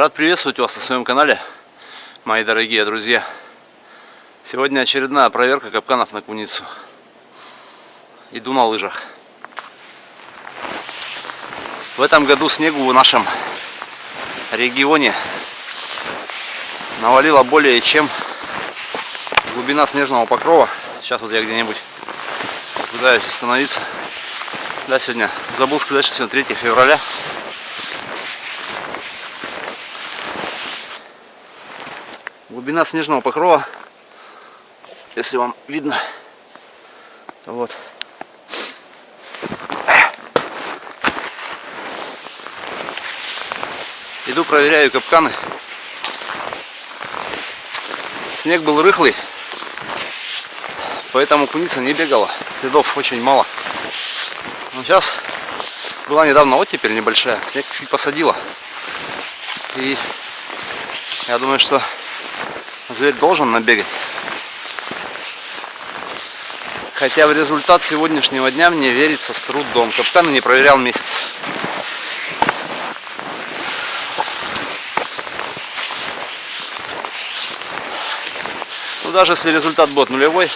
Рад приветствовать вас на своем канале, мои дорогие друзья. Сегодня очередная проверка капканов на куницу. Иду на лыжах. В этом году снегу в нашем регионе навалило более чем глубина снежного покрова. Сейчас вот я где-нибудь пытаюсь остановиться. Да, сегодня забыл сказать, что сегодня 3 февраля. Глубина снежного покрова, если вам видно, то вот. Иду проверяю капканы. Снег был рыхлый, поэтому куница не бегала. Следов очень мало. Но сейчас была недавно оттепель небольшая, снег чуть посадила. И я думаю, что зверь должен набегать. Хотя в результат сегодняшнего дня мне верится с трудом. Капканы не проверял месяц. Ну, даже если результат будет нулевой,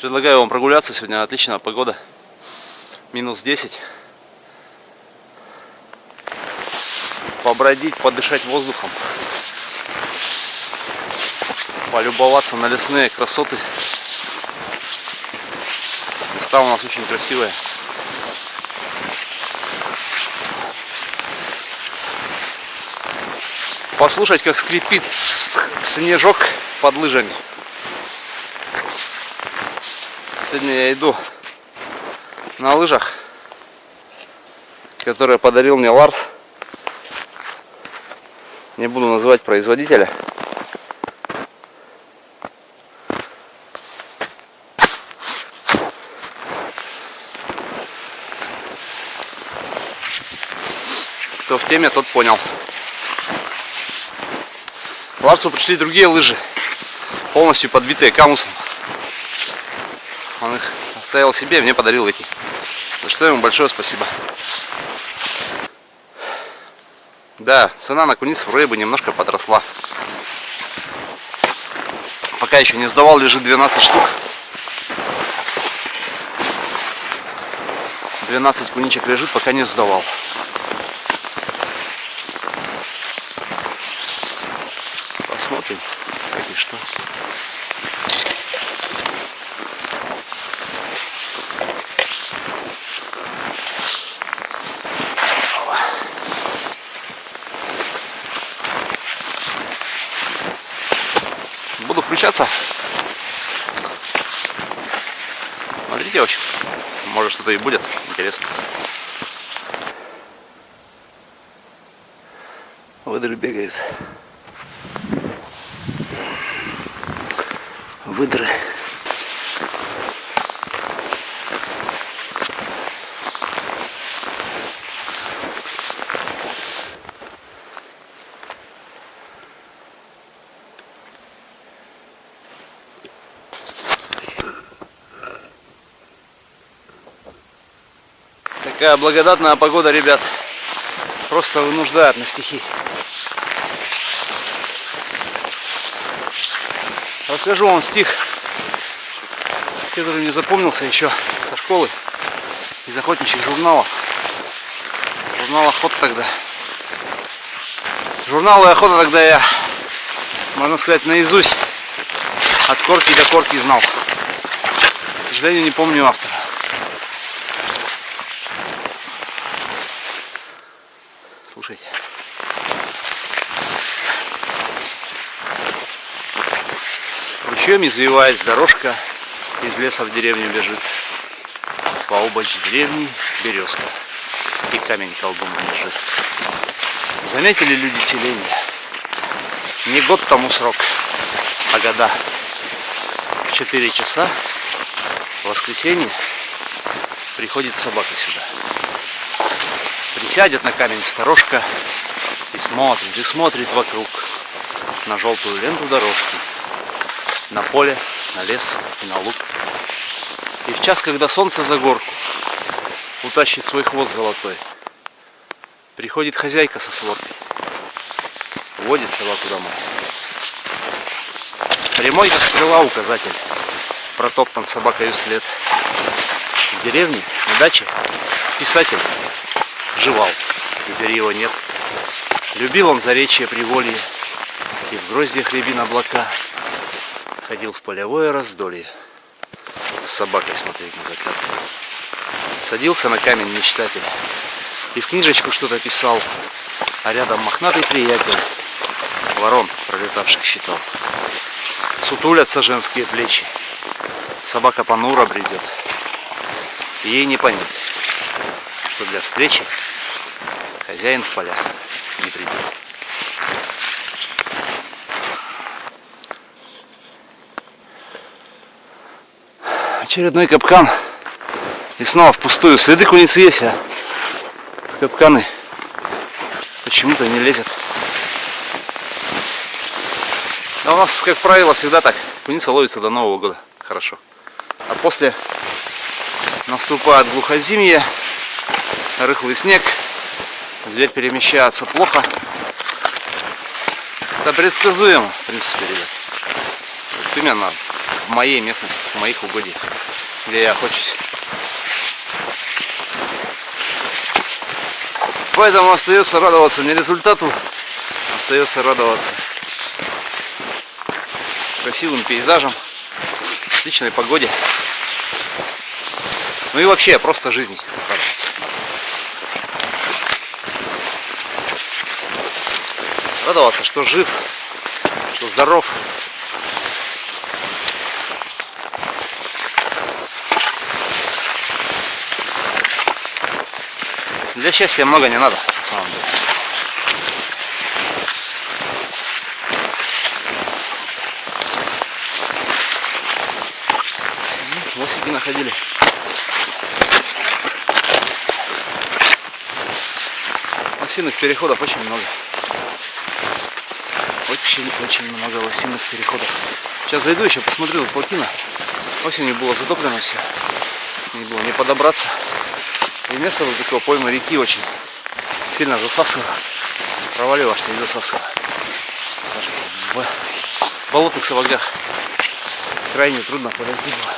предлагаю вам прогуляться. Сегодня отличная погода. Минус 10. Побродить, подышать воздухом, полюбоваться на лесные красоты. Места у нас очень красивые. Послушать, как скрипит снежок под лыжами. Сегодня я иду на лыжах, которые подарил мне Ларс. Не буду называть производителя. Кто в теме, тот понял. Ларсу пришли другие лыжи, полностью подбитые камусом. Он их оставил себе, мне подарил эти. За что ему большое спасибо. Да, цена на куницу рыбы немножко подросла. Пока еще не сдавал, лежит 12 штук. 12 куничек лежит, пока не сдавал. Посмотрим, как и что. включаться. Смотрите, очень. Может что-то и будет интересно. Выдры бегает. Выдры. Такая благодатная погода, ребят. Просто вынуждает на стихи. Расскажу вам стих, который мне запомнился еще со школы, из охотничьих журналов. Журнал охот тогда. Журналы охота тогда я, можно сказать, наизусть от корки до корки знал. К сожалению, не помню автора. Ручьем извиваясь дорожка из леса в деревню бежит. По обочь деревни березка и камень колдун лежит. Заметили люди селения? Не год тому срок, а года. В 4 часа в воскресенье приходит собака сюда присядет на камень сторожка и смотрит, и смотрит вокруг на желтую ленту дорожки, на поле, на лес и на луг. И в час, когда солнце за горку утащит свой хвост золотой, Приходит хозяйка со сводкой. Водит собаку домой. Прямой как стрела указатель. Протоптан собакою след. В деревне, на даче, писатель жевал. Теперь его нет. Любил он заречье приволье И в гроздьях рябин облака Ходил в полевое раздолье. С собакой смотреть на закат Садился на камень мечтатель. И в книжечку что-то писал. А рядом мохнатый приятель Ворон пролетавших считал Сутулятся женские плечи. Собака понуро бредет. Ей не понять Что для встречи Хозяин в поля не придет. Очередной капкан. И снова впустую. Следы куницы есть, а капканы почему-то не лезет. А у нас, как правило, всегда так. Куница ловится до Нового года. Хорошо. А после наступает глухозимье, рыхлый снег, Зверь перемещается плохо. Это предсказуемо, в принципе, ребят. Вот именно в моей местности, в моих угодьях, где я охочусь. Поэтому остается радоваться не результату, остается радоваться красивым пейзажам, отличной погоде. Ну и вообще просто жизни радоваться. радоваться, что жив, что здоров. Для счастья много не надо, на самом деле. Лосики находили. Лосиных переходов очень много. Очень-очень много лосиных переходов. Сейчас зайду еще, посмотрю, плотина. Осенью было затоплено все. Не было не подобраться. И место вот такого пойма реки очень сильно засасывало. Проваливаешься и засасывало. Даже в болотных сапогах крайне трудно подойти было.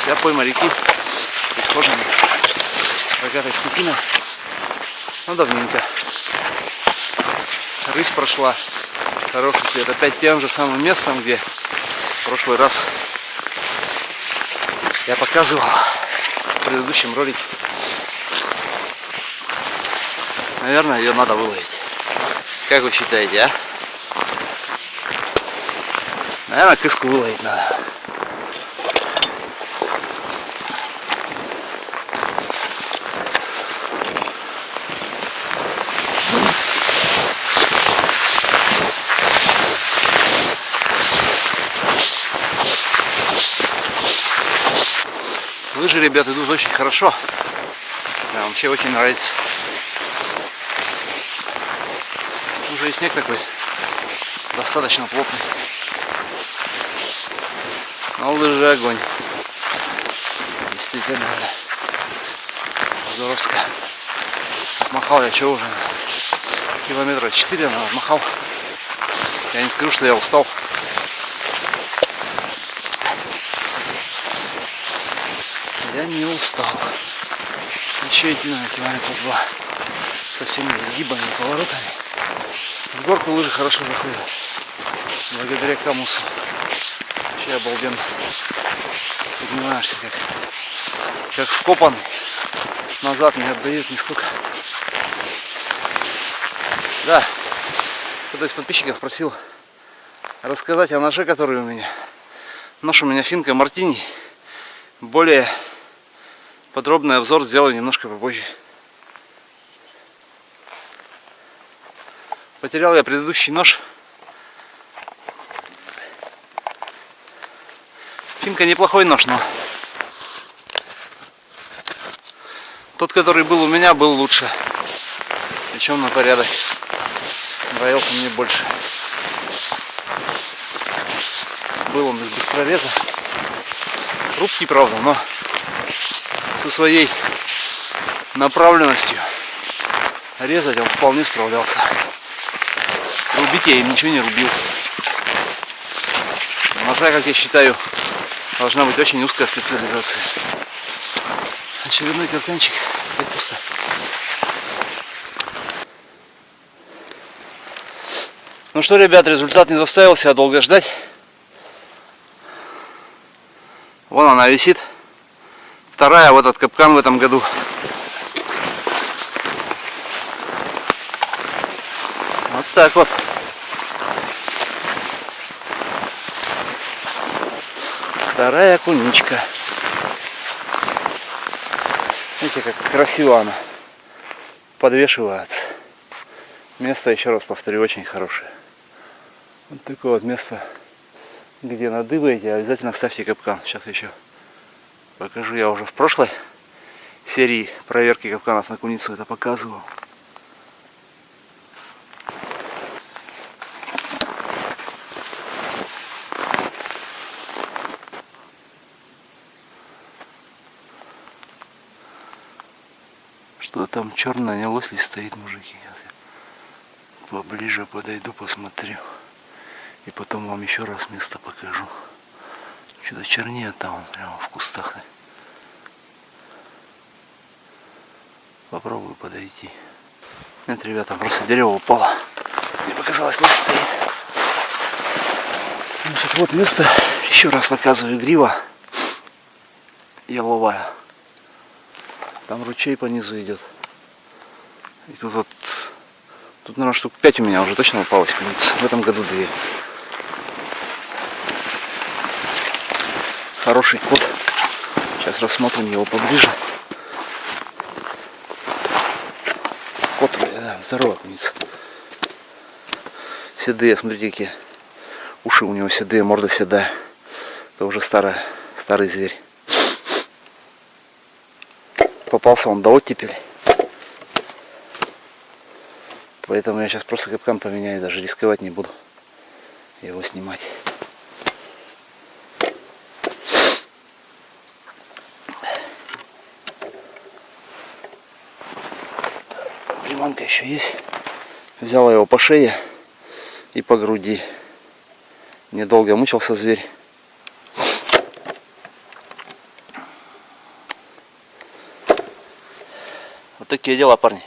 Вся пойма реки исхожена рогатой скотина. Ну, давненько. Рысь прошла хороший след. Опять тем же самым местом, где в прошлый раз я показывал в предыдущем ролике. Наверное, ее надо выловить. Как вы считаете, а? Наверное, кыску выловить надо. Лыжи, ребят, идут очень хорошо. Да, вообще очень нравится. Уже и снег такой достаточно плотный. Но лыжи огонь. Действительно. Здоровско. Отмахал я что уже? Километра 4 наверное, отмахал. Я не скажу, что я устал. Не устал. Еще идти на километра два. Со всеми изгибами и поворотами. В горку лыжи хорошо заходят. Благодаря камусу. Вообще обалденно. Поднимаешься как, как вкопанный. Назад не отдают нисколько. Да, кто-то из подписчиков просил рассказать о ноже, который у меня. Нож у меня финка Мартини. Более подробный обзор сделаю немножко попозже. Потерял я предыдущий нож. Финка неплохой нож, но тот, который был у меня, был лучше. Причем на порядок. Нравился мне больше. Был он из быстрореза. Хрупкий, правда, но со своей направленностью резать он вполне справлялся. Рубить я им ничего не рубил. Ножа, как я считаю, должна быть очень узкая специализация. Очередной капканчик. Опять пусто. Ну что, ребят, результат не заставил себя долго ждать. Вон она висит. Вторая в этот капкан в этом году. Вот так вот. Вторая куничка. Видите, как красиво она подвешивается. Место, еще раз повторю, очень хорошее. Вот такое вот место, где надыбаете, обязательно ставьте капкан. Сейчас еще покажу. Я уже в прошлой серии проверки капканов на куницу это показывал. Что там черное не лось стоит, мужики? Поближе подойду, посмотрю. И потом вам еще раз место покажу. Что-то чернее там, прямо в кустах. Попробую подойти. Нет, ребята, просто дерево упало. Мне показалось, лось стоит. Значит, вот место. Еще раз показываю. Грива яловая. Там ручей по низу идет. И тут вот, тут, наверное, штук 5 у меня уже точно упалось куница. В этом году две. Хороший кот. Сейчас рассмотрим его поближе. Кот, да, здоровая куница. Седые, смотрите, какие уши у него седые, морда седая. Это уже старая, старый зверь. Попался он до оттепели. Поэтому я сейчас просто капкан поменяю, даже рисковать не буду его снимать. Приманка еще есть. Взял его по шее и по груди. Недолго мучился зверь. Вот такие дела, парни.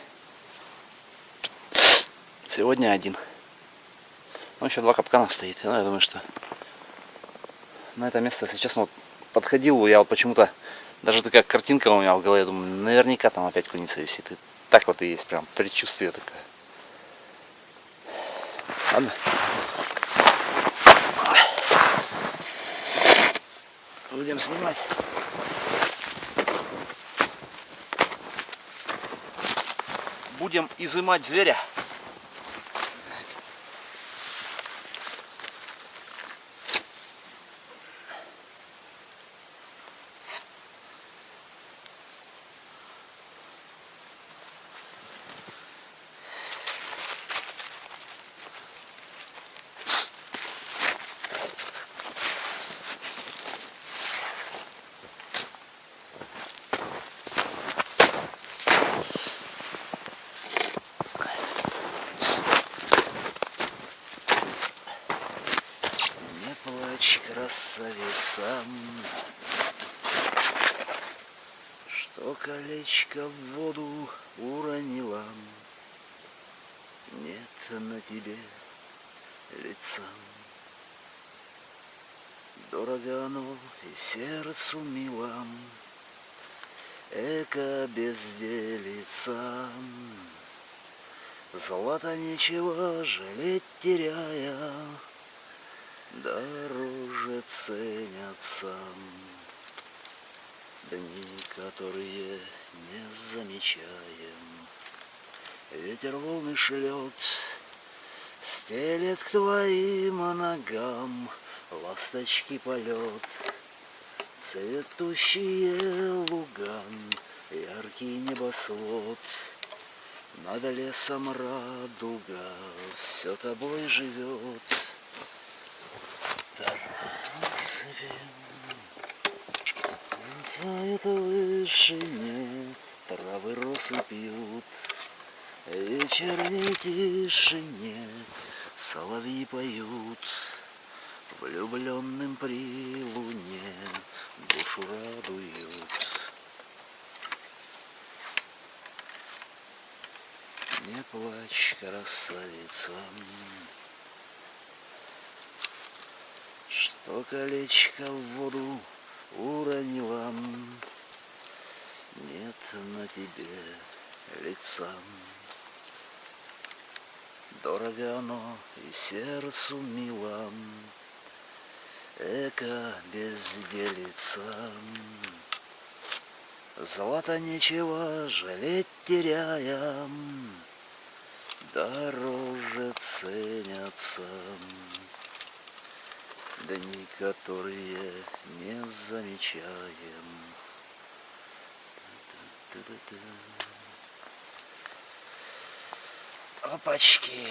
Сегодня один. Ну, еще два капкана стоит. Ну, я думаю, что на это место, если честно, вот подходил, я вот почему-то, даже такая картинка у меня в голове, я думаю, наверняка там опять куница висит. Так вот и есть, прям предчувствие такое. Ладно. Будем снимать. Будем изымать зверя. Не плачь, красавица, колечко в воду уронила. Нет на тебе лица. Дорого оно и сердцу мило, Эко безделица. Злато ничего жалеть теряя, Дороже ценятся Дни, которые не замечаем. Ветер волны шлет, Стелет к твоим ногам Ласточки полет, Цветущие луга, Яркий небосвод, Над лесом радуга Все тобой живет. Разве Мерцают в вышине, травы росы пьют. Вечерней тишине соловьи поют. Влюбленным при луне душу радуют. Не плачь, красавица, что колечко в воду уронила. Нет на тебе лица. Дорого оно и сердцу мило, Эко безделица. Злато нечего жалеть теряя, Дороже ценятся дни, которые не замечаем. Опачки.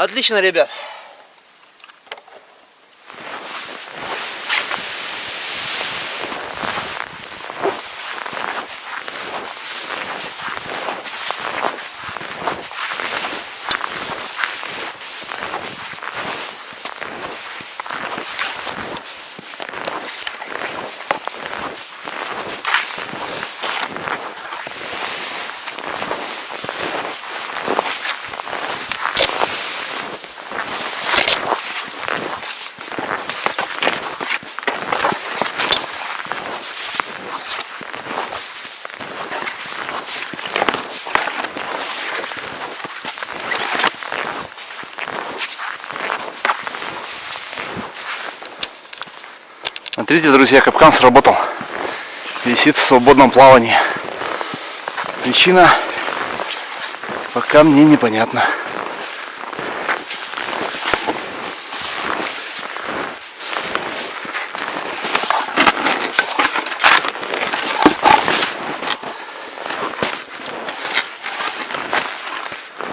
Отлично, ребят. Смотрите, друзья, капкан сработал. Висит в свободном плавании. Причина пока мне непонятна.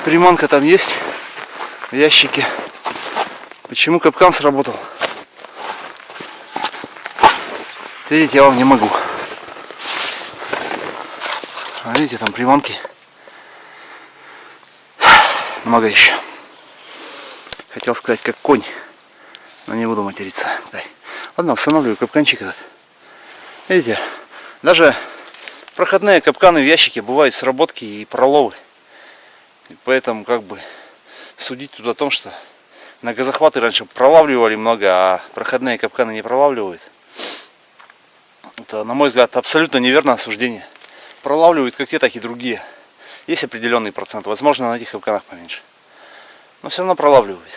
Приманка там есть в ящике. Почему капкан сработал? Видите, я вам не могу. А видите, там приманки. Много еще. Хотел сказать, как конь. Но не буду материться. Дай. Ладно, устанавливаю капканчик этот. Видите, даже проходные капканы в ящике бывают сработки и проловы. И поэтому как бы судить тут о том, что на газохваты раньше пролавливали много, а проходные капканы не пролавливают. Это, на мой взгляд, абсолютно неверное осуждение. Пролавливают как те, так и другие. Есть определенный процент. Возможно, на этих капканах поменьше. Но все равно пролавливают.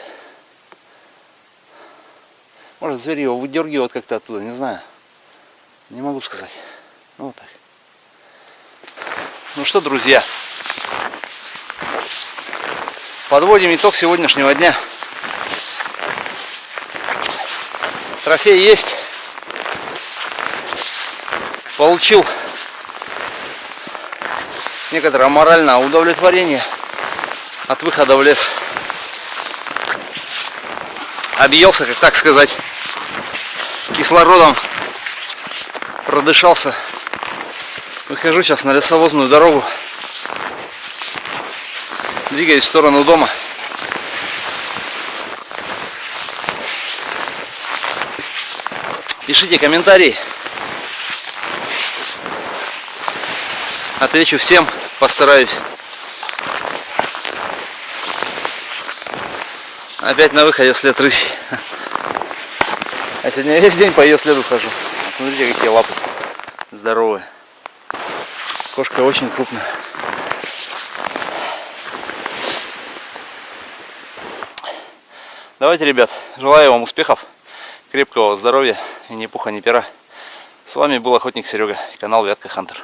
Может, звери его выдергивают как-то оттуда, не знаю. Не могу сказать. Ну, вот так. Ну что, друзья. Подводим итог сегодняшнего дня. Трофей есть получил некоторое моральное удовлетворение от выхода в лес. Объелся, как так сказать, кислородом, продышался Выхожу сейчас на лесовозную дорогу. Двигаюсь в сторону дома. Пишите комментарии. Отвечу всем, постараюсь. Опять на выходе след рыси. А сегодня весь день по ее следу хожу. Смотрите, какие лапы здоровые. Кошка очень крупная. Давайте, ребят, желаю вам успехов, крепкого здоровья и ни пуха, ни пера. С вами был охотник Серега, канал Вятка Хантер.